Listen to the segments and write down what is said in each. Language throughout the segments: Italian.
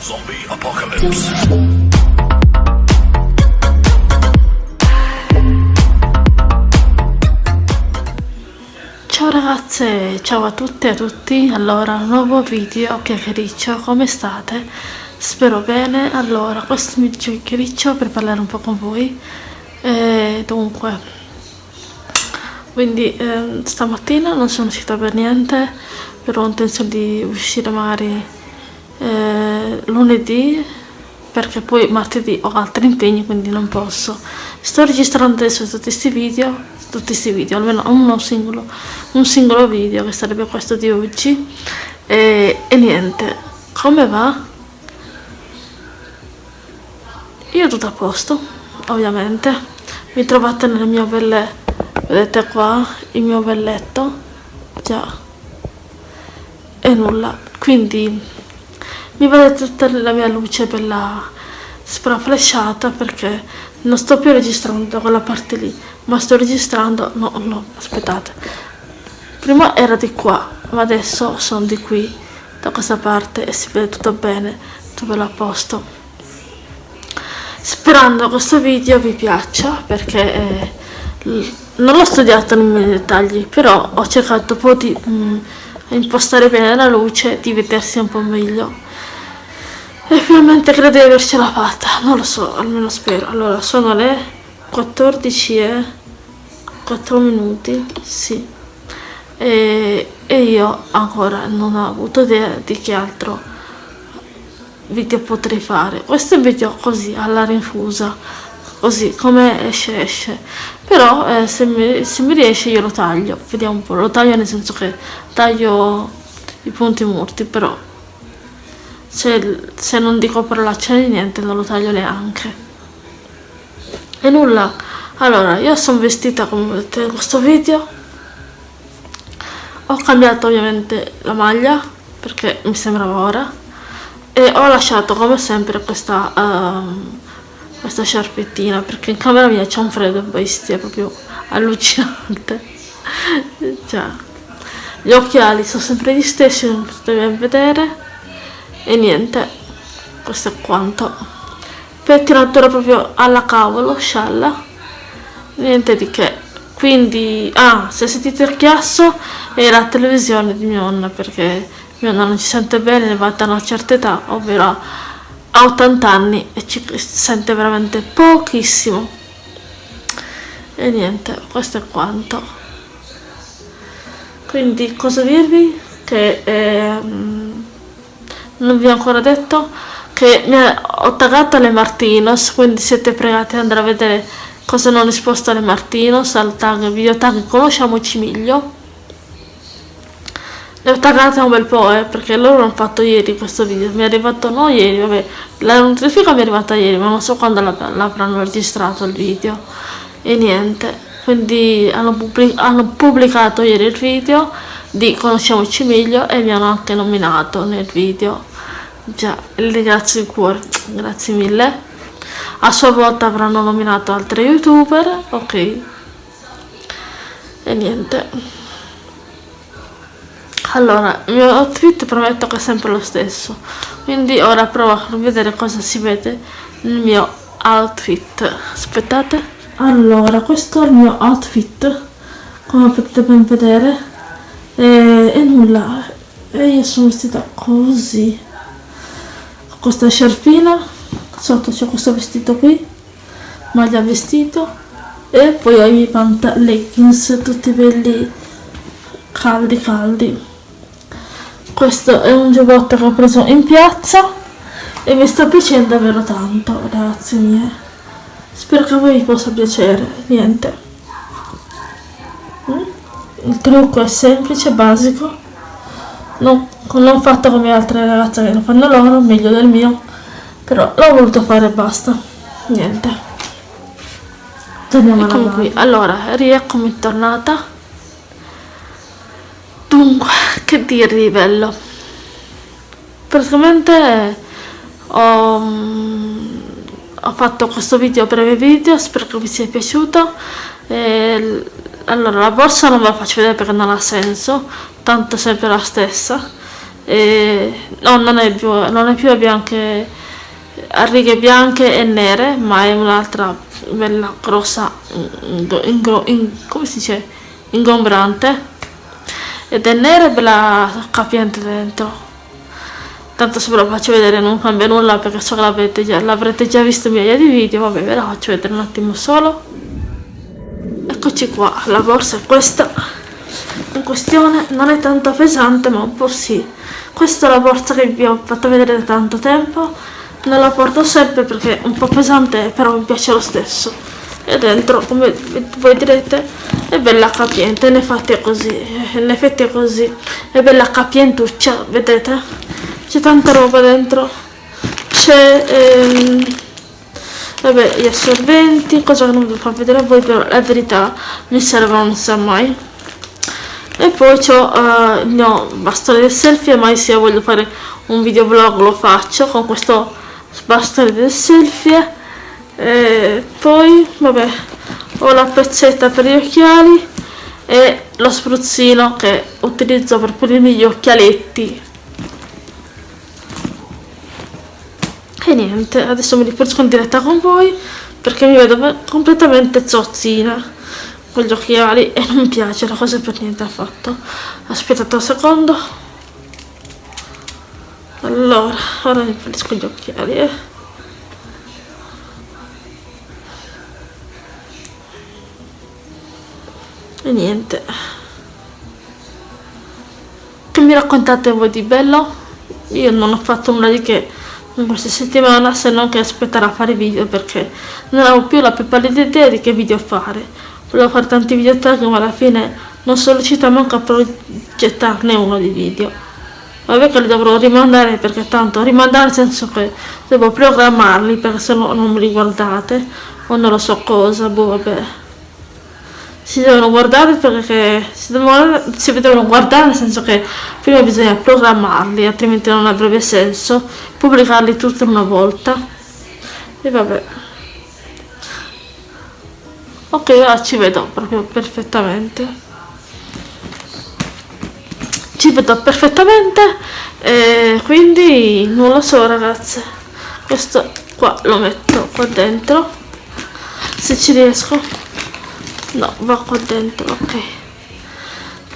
Zombie Apocalypse. Ciao ragazze, ciao a tutte e a tutti, allora nuovo video chiacchiericcio, come state? Spero bene, allora questo è il mio chiacchiericcio per parlare un po' con voi e dunque quindi eh, stamattina non sono uscita per niente però ho intenzione di uscire magari eh, lunedì perché poi martedì ho altri impegni quindi non posso. Sto registrando adesso tutti questi video tutti questi video almeno uno singolo un singolo video che sarebbe questo di oggi. E, e niente come va? io tutto a posto ovviamente. Mi trovate nel mio bel vedete qua il mio bel letto già. E nulla quindi mi vedete tutta la mia luce bella spraflesciata perché non sto più registrando quella parte lì ma sto registrando no no aspettate. Prima era di qua ma adesso sono di qui da questa parte e si vede tutto bene bello a posto. Sperando questo video vi piaccia perché eh, non l'ho studiato nei dettagli però ho cercato un po' di mm, impostare bene la luce di vedersi un po' meglio e finalmente credo di avercela fatta non lo so almeno spero. Allora sono le 14 e 4 minuti sì. E, e io ancora non ho avuto idea di che altro video potrei fare. Questo è un video così alla rinfusa così come esce esce. Però eh, se, mi, se, mi, riesce io lo taglio. Vediamo un po' lo taglio nel senso che taglio i punti morti però se, se non dico parolacce niente non lo taglio neanche. E nulla. Allora io sono vestita come vedete in questo video. Ho cambiato ovviamente la maglia perché mi sembrava ora. E ho lasciato come sempre questa, uh, questa sciarpettina perché in camera mia c'è un freddo bestia proprio allucinante. Cioè, gli occhiali sono sempre gli stessi non potete vedere e niente questo è quanto pettinatura proprio alla cavolo scialla niente di che quindi ah se sentite il chiasso è la televisione di mia nonna perché mio nonno ci sente bene, è arrivata a una certa età, ovvero a 80 anni e ci sente veramente pochissimo. E niente, questo è quanto. Quindi cosa dirvi? Che eh, non vi ho ancora detto che ho taggato le Martinos, quindi siete pregati ad andare a vedere cosa non risposto alle Martinos, al tag, video tag Conosciamoci meglio. Le ho taggate un bel po', eh, perché loro hanno fatto ieri questo video. Mi è arrivato, no ieri, vabbè, la notifica mi è arrivata ieri, ma non so quando l'avranno registrato il video. E niente, quindi hanno, pubblic hanno, pubblicato ieri il video di Conosciamoci meglio e mi hanno anche nominato nel video. Già, le ringrazio di cuore, grazie mille. A sua volta avranno nominato altri youtuber, ok. E niente allora il mio outfit prometto che è sempre lo stesso quindi ora provo a vedere cosa si vede nel mio outfit aspettate allora questo è il mio outfit come potete ben vedere e, e nulla. E io sono vestita così. Con questa sciarpina sotto c'è questo vestito qui maglia vestito e poi ho i miei pantaloni leggings tutti belli caldi caldi. Questo è un giubbotto che ho preso in piazza e mi sta piacendo davvero tanto ragazzi miei. Spero che a voi possa piacere niente? Il trucco è semplice basico. Non, non fatto come altre ragazze che lo fanno loro meglio del mio. Però l'ho voluto fare e basta. Niente. Torniamo alla qui allora rieccomi tornata. Dunque, che dirvi bello? Praticamente ho, mm, ho, fatto questo video breve video, spero che vi sia piaciuto. E, allora, la borsa non ve la faccio vedere perché non ha senso, tanto è sempre la stessa. e, no non è più, non è più a bianche a righe bianche e nere ma è un'altra bella grossa in, in, in, come si dice? Ingombrante. Ed è nera e bella capiente dentro. Tanto se ve lo faccio vedere non cambia nulla perché so che l'avrete già, già visto migliaia di video vabbè ve la faccio vedere un attimo solo eccoci qua la borsa è questa. In questione non è tanto pesante ma un po' sì. Questa è la borsa che vi ho fatto vedere da tanto tempo. Non la porto sempre perché è un po' pesante però mi piace lo stesso. E dentro come voi direte è bella capiente in effetti è così in effetti è così. È bella capientuccia vedete? C'è tanta roba dentro. C'è ehm, vabbè gli assorbenti cosa che non vi far vedere a voi però la verità mi servono non sa mai. E poi ho uh, il mio bastone del selfie mai sia voglio fare un video vlog lo faccio con questo bastone del selfie. E poi vabbè ho la pezzetta per gli occhiali e lo spruzzino che utilizzo per pulirmi gli occhialetti e niente adesso mi riporto in diretta con voi perché mi vedo completamente zozzina con gli occhiali e non mi piace la cosa per niente affatto. Aspettate un secondo. Allora ora mi pulisco gli occhiali eh. e niente. Che mi raccontate voi di bello? Io non ho fatto nulla di che in questa settimana se non che aspettare a fare video perché non avevo più la più pallida idea di che video fare. Volevo fare tanti video tag ma alla fine non sono riuscita manco a progettarne uno di video. Vabbè che li dovrò rimandare perché tanto rimandare nel senso che devo programmarli perché se no non mi riguardate o non lo so cosa boh vabbè si devono guardare perché si devono, si devono guardare nel senso che prima bisogna programmarli altrimenti non avrebbe senso pubblicarli tutti una volta. E vabbè. Ok ora ci vedo proprio perfettamente. Ci vedo perfettamente e quindi non lo so ragazze. Questo qua lo metto qua dentro se ci riesco No, va qua dentro, ok.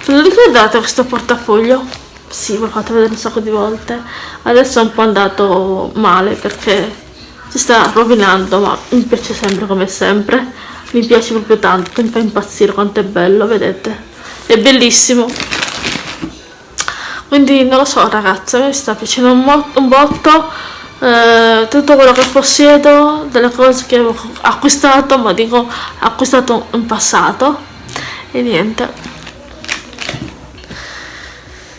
Ve lo ricordate questo portafoglio? Sì, ve l'ho fatto vedere un sacco di volte. Adesso è un po' andato male perché si sta rovinando, ma mi piace sempre come sempre. Mi piace proprio tanto, mi fa impazzire quanto è bello, vedete? È bellissimo. Quindi non lo so ragazzi, mi sta piacendo un, un botto eh, tutto quello che possiedo, delle cose che ho acquistato, ma dico acquistato in passato e niente.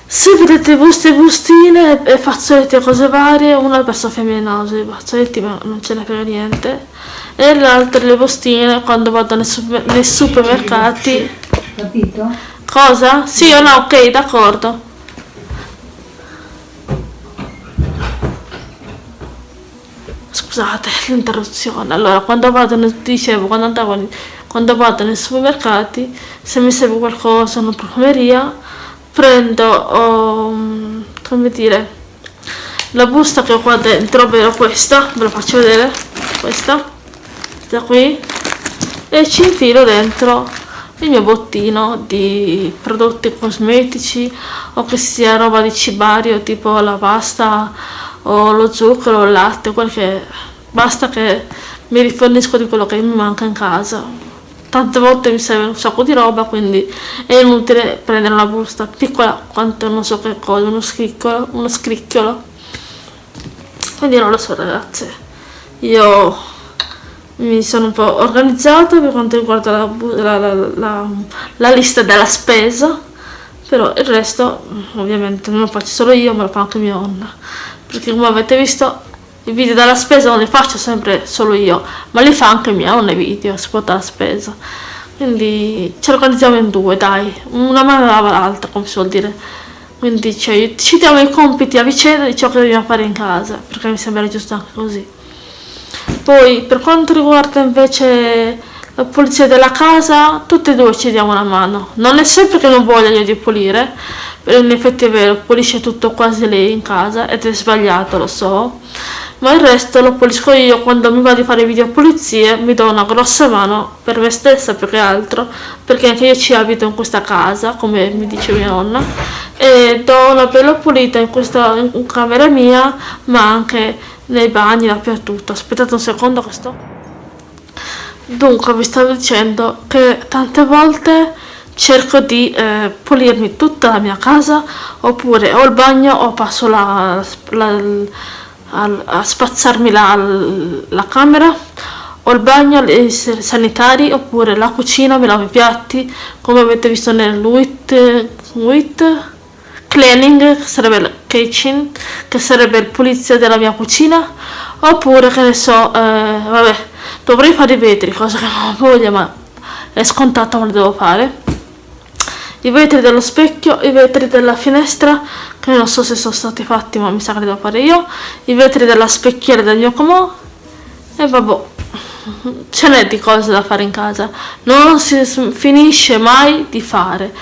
Se vedete buste e bustine e fazzoletti e cose varie, una è per Sofia Mienosi, i fazzoletti ma non ce ne frega niente, e l'altra le bustine quando vado nei, super, nei supermercati. Capito? Cosa? Sì o no? Ok, d'accordo. Scusate l'interruzione. Allora quando vado nel, dicevo quando andavo quando vado nei supermercati se mi serve qualcosa una profumeria prendo um, come dire la busta che ho qua dentro ovvero questa ve la faccio vedere questa da qui e ci infilo dentro il mio bottino di prodotti cosmetici o che sia roba di cibario tipo la pasta o lo zucchero, il latte, quel che basta che mi rifornisco di quello che mi manca in casa. Tante volte mi serve un sacco di roba, quindi è inutile prendere una busta piccola quanto non so che cosa, uno scricchiolo, uno scricchiolo. Quindi non lo so ragazze, io mi sono un po' organizzata per quanto riguarda la, la, la, la lista della spesa, però il resto ovviamente non lo faccio solo io, ma lo fa anche mia nonna perché come avete visto i video della spesa non li faccio sempre solo io ma li fa anche mia non i video si porta la spesa. Quindi ce lo organizziamo in due dai. Una mano lava l'altra come si vuol dire. Quindi cioè, ci diamo i compiti a vicenda di ciò che dobbiamo fare in casa perché mi sembra giusto anche così. Poi per quanto riguarda invece la pulizia della casa tutte e due ci diamo una mano. Non è sempre che non voglio io di pulire in effetti è vero, pulisce tutto quasi lei in casa ed è sbagliato, lo so, ma il resto lo pulisco io quando mi va di fare video pulizie, mi do una grossa mano per me stessa più che altro, perché anche io ci abito in questa casa, come mi dice mia nonna, e do una bella pulita in questa in camera mia, ma anche nei bagni, dappertutto. Aspettate un secondo che sto... Dunque vi stavo dicendo che tante volte cerco di eh, pulirmi tutta la mia casa oppure o il bagno o passo la, la, a, a spazzarmi la, la camera o il bagno, i sanitari oppure la cucina, mi lavo i piatti come avete visto nel WIT, WIT cleaning che sarebbe il kitchen che sarebbe il pulizia della mia cucina oppure che ne so eh, vabbè dovrei fare i vetri cosa che non ho voglia ma è scontato ma lo devo fare i vetri dello specchio, i vetri della finestra, che non so se sono stati fatti ma mi sa che li devo fare io, i vetri della specchiera del mio comò e vabbè, ce n'è di cose da fare in casa, non si finisce mai di fare,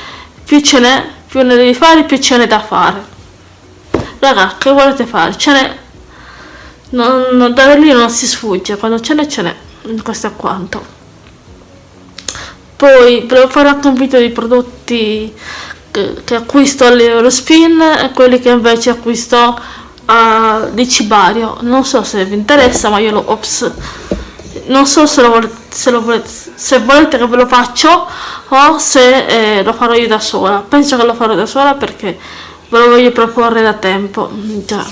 più ce n'è, più ne devi fare, più ce n'è da fare. Raga, che volete fare? Ce n'è, da lì non si sfugge, quando ce n'è ce n'è, questo è quanto poi fare anche un video di prodotti che, che acquisto all'Eurospin e quelli che invece acquisto a, di Cibario. Non so se vi interessa ma io lo ops non so se, lo se, lo volete, se volete che ve lo faccio o se eh, lo farò io da sola. Penso che lo farò da sola perché ve lo voglio proporre da tempo. Già.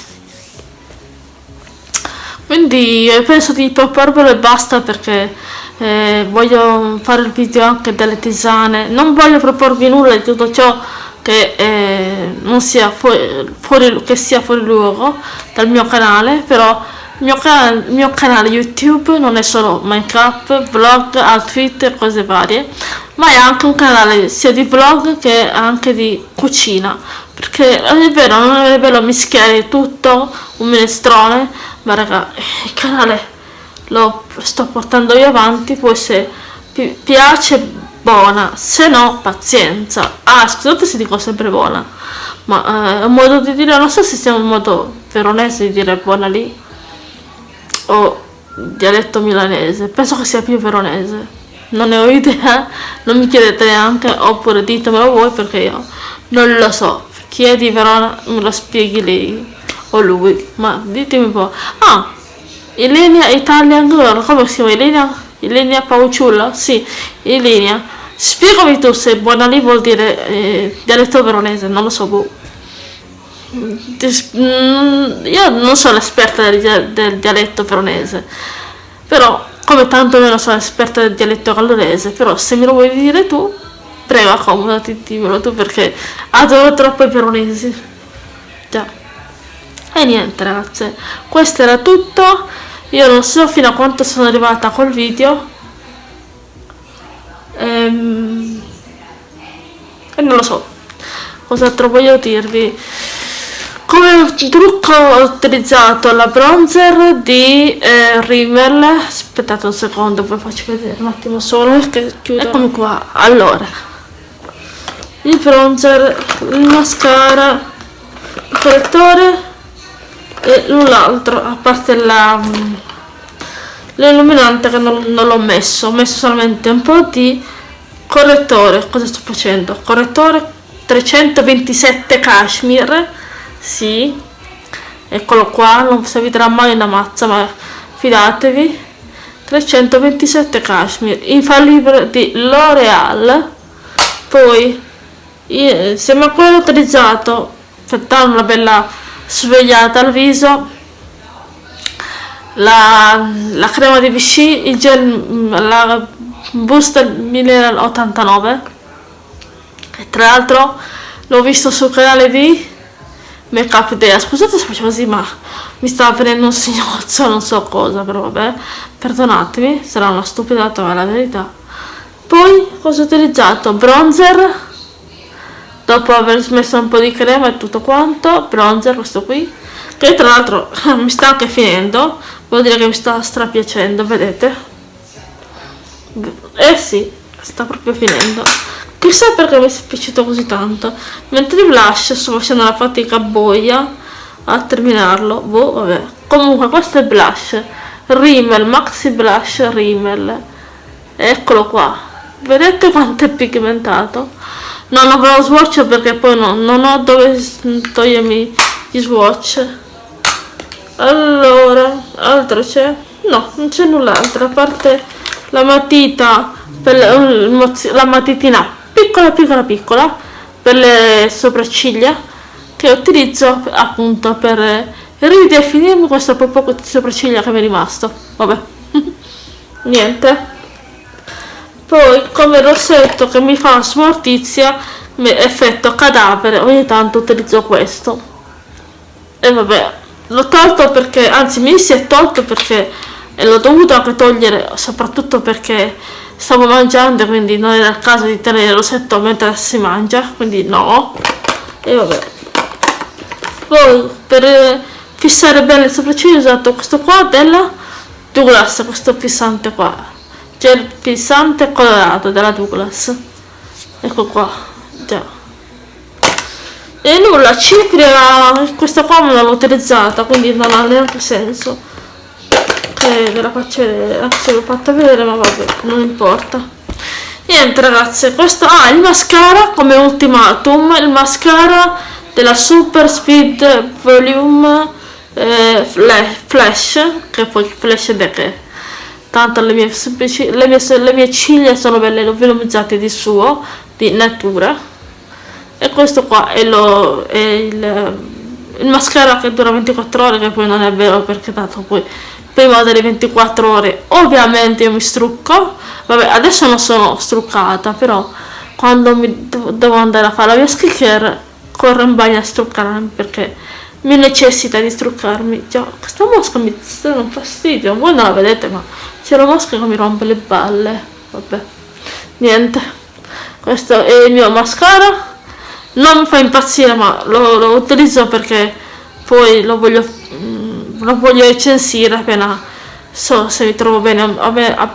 Quindi penso di proporvelo e basta perché eh, voglio fare il video anche delle tisane. Non voglio proporvi nulla di tutto ciò che eh, non sia fuori, fuori, che sia fuori luogo dal mio canale però il mio, canale, mio canale youtube non è solo minecraft vlog outfit e cose varie ma è anche un canale sia di vlog che anche di cucina. Perché è vero non è bello mischiare tutto un minestrone ma raga il canale lo sto portando io avanti poi se pi piace buona se no pazienza. Ah scusate se dico sempre buona ma eh, è un modo di dire non so se sia un modo veronese di dire buona lì o dialetto milanese penso che sia più veronese. Non ne ho idea non mi chiedete neanche oppure ditemelo voi perché io non lo so. Chi è di Verona me lo spieghi lei o lui ma ditemi un po' ah Ilenia Italian Girl, come si chiama Ilenia? Ilenia Pauciulla? Sì, Ilenia. Spiegami tu se buona lì vuol dire eh, dialetto veronese, non lo so, boh. Mm, io non sono esperta del, del dialetto veronese, però come tanto meno sono esperta del dialetto gallurese, però se me lo vuoi dire tu, prego accomodati, dimmelo tu perché adoro troppo i veronesi. Già. E niente ragazze, questo era tutto. Io non so fino a quanto sono arrivata col video. Ehm, e non lo so. Cos'altro voglio dirvi. Come trucco ho utilizzato la bronzer di eh, Rimmel. Aspettate un secondo, poi faccio vedere un attimo solo che chiudo. Eccomi qua. Allora, il bronzer, il mascara, il correttore e l'altro a parte la l'illuminante che non, non l'ho messo ho messo solamente un po' di correttore. Cosa sto facendo? Correttore 327 cashmere. Sì. Eccolo qua non servirà mai una mazza ma fidatevi. 327 cashmere. Infallibile di L'Oreal poi insieme a quello utilizzato. Per dare una bella svegliata al viso la, la crema di Vichy il gel la booster 1089 e tra l'altro l'ho visto sul canale di Make Up Day scusate se faccio così ma mi stava venendo un signozzo non so cosa però vabbè. Perdonatemi sarà una stupidata ma è la verità. Poi cosa ho utilizzato? bronzer dopo aver smesso un po' di crema e tutto quanto bronzer questo qui che tra l'altro mi sta anche finendo vuol dire che mi sta strapiacendo vedete? Eh sì sta proprio finendo. Chissà perché mi è piaciuto così tanto. Mentre il blush sto facendo la fatica boia a terminarlo. Boh vabbè. Comunque questo è blush. Rimmel Maxi Blush Rimmel. Eccolo qua. Vedete quanto è pigmentato non avrò swatch perché poi no, non ho dove togliermi gli swatch. Allora altro c'è? No non c'è null'altro a parte la matita per le, la matitina piccola piccola piccola per le sopracciglia che utilizzo appunto per ridefinirmi questo poco di sopracciglia che mi è rimasto. Vabbè. Niente poi come rossetto che mi fa smortizia effetto cadavere. Ogni tanto utilizzo questo. E vabbè l'ho tolto perché anzi mi si è tolto perché l'ho dovuto anche togliere soprattutto perché stavo mangiando quindi non era il caso di tenere il rossetto mentre si mangia quindi no. E vabbè. Poi per fissare bene il sopracciglio ho usato questo qua della Douglas questo fissante qua gel fissante colorato della Douglas. Ecco qua già. E nulla cipria questa qua non l'ho utilizzata quindi non ha neanche senso. Che ve la faccio vedere. Anche se l'ho fatta vedere ma vabbè non importa. Niente ragazze questo ah il mascara come ultimatum il mascara della super speed volume eh, flash che poi flash da che tanto le mie, le mie, le mie ciglia sono belle velumizzate di suo di natura. E questo qua è, lo, è il, il, mascara che dura 24 ore che poi non è vero perché tanto poi prima delle 24 ore ovviamente io mi strucco. Vabbè adesso non sono struccata però quando mi devo andare a fare la mia skincare corro in bagno a struccarmi perché mi necessita di struccarmi. Già questa mosca mi sta un fastidio. Voi non la vedete ma c'è la mosca che mi rompe le balle vabbè. Niente. Questo è il mio mascara. Non mi fa impazzire ma lo, lo utilizzo perché poi lo voglio mm, lo voglio recensire appena so se mi trovo bene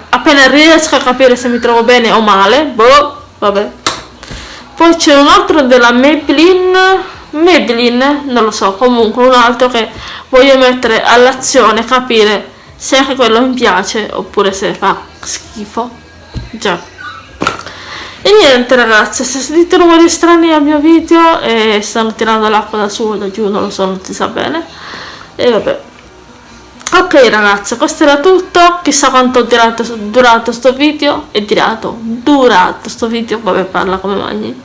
appena riesco a capire se mi trovo bene o male. Boh vabbè. Poi c'è un altro della Maybelline. Maybelline, non lo so, comunque un altro che voglio mettere all'azione, capire se anche quello mi piace oppure se fa schifo. Già. E niente ragazze, se sentite rumori strani al mio video e stanno tirando l'acqua da su o da giù, non lo so, non si sa bene. E vabbè. Ok ragazze, questo era tutto, chissà quanto ho durato, sto video, è durato, durato sto video, vabbè parla come magni,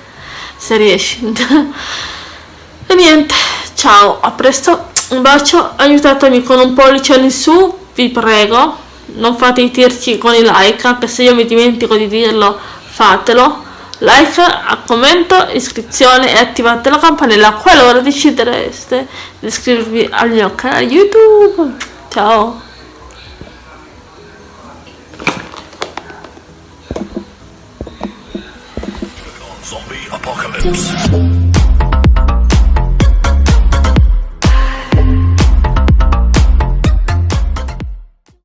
se riesci. e niente ciao a presto un bacio aiutatemi con un pollice in su vi prego non fate i tirci con i like anche se io mi dimentico di dirlo fatelo. Like, commento, iscrizione e attivate la campanella qualora decidereste di iscrivervi al mio canale youtube. Ciao. Zombie apocalypse.